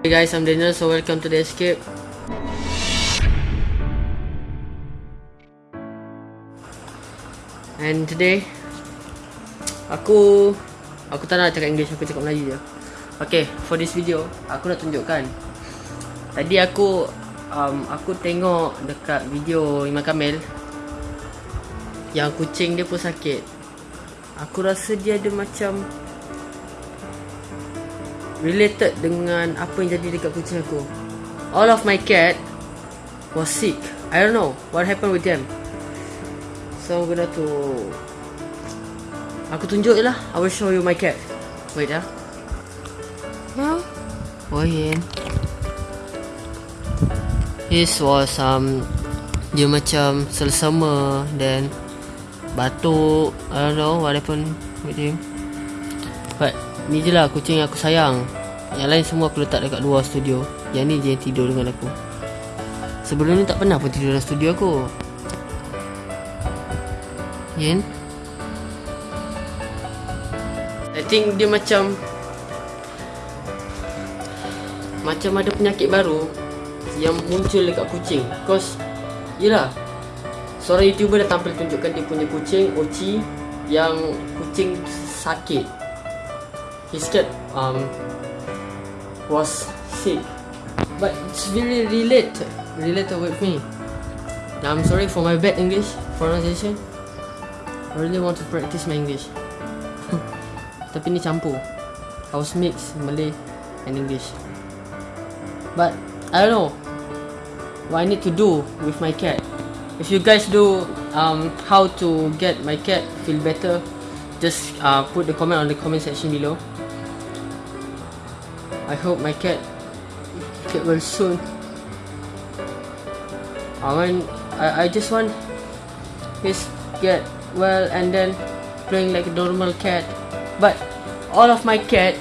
Hey guys, I'm Daniel, so welcome to the escape. And today, aku aku tak nak cakap English, aku cakap Melayu je. Okay, for this video, aku nak tunjukkan. Tadi aku um, aku tengok dekat video Imam Kamil yang kucing dia pun sakit. Aku rasa dia ada macam related dengan apa yang jadi dekat kucing aku. All of my cat was sick. I don't know what happened with them. So I'm gonna to Aku tunjuk je lah I will show you my cat Wait ya Yeah. Oh yeah This was um Dia macam selesema Then Batuk I don't know what happened with him But Ni je lah kucing yang aku sayang. Yang lain semua aku letak dekat luar studio. Yang ni je yang tidur dengan aku. Sebelum ni tak pernah pun tidur dalam studio aku. Yen? I think dia macam Macam ada penyakit baru Yang muncul dekat kucing. Cause Yelah Seorang youtuber dah tampil tunjukkan dia punya kucing Ochi Yang kucing sakit His cat um, Was sick. But it's really related Related with me. Now I'm sorry for my bad English pronunciation. I really want to practice my English. Tapi ni campur. I was mix Malay and English. But I don't know What I need to do with my cat. If you guys do um, How to get my cat feel better Just uh, put the comment on the comment section below. I hope my cat get well soon. I want I, I just want his get well and then playing like a normal cat. But all of my cat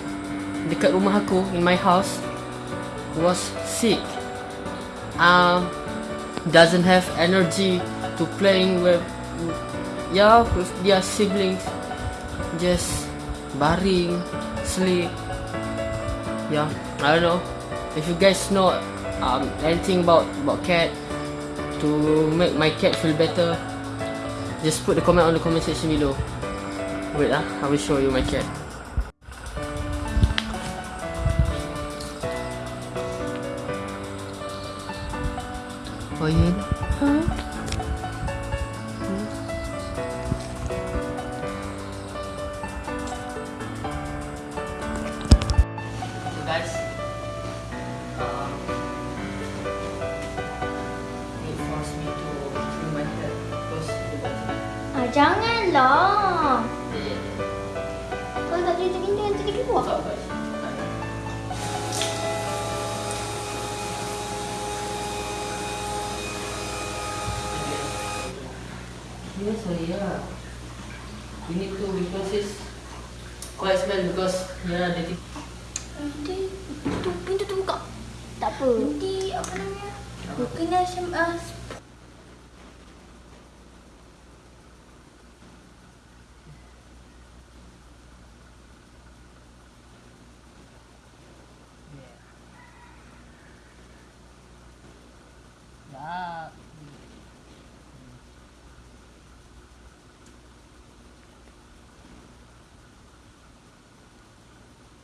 dekat rumah aku in my house was sick. Um doesn't have energy to playing with yeah with their siblings just baring sleep yeah i don't know. If you guys know um anything about about cat to make my cat feel better just put the comment on the comment section below. Wait ah i will show you my cat. Oh yeah Huh? Ah, janganlah. yeah, Kalau tak jadi gini nanti dia keluar. Sorry, yeah. We need to because it's quite smell because yeah, the Nanti tu pintu tu buka. Tak apa. Nanti apa namanya? Kena sem uh, Ya.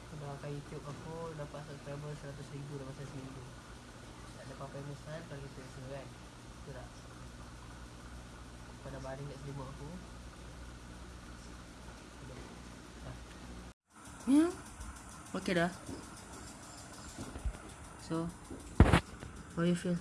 Sudah pakai YouTube aku dapat subscriber 100 ribu dalam masa seminggu. Tak ada apa-apa yang besar kalau kita rasa kan. Betul tak? Pada baring kat selimut aku. Ya. Okay dah. So, how you feel?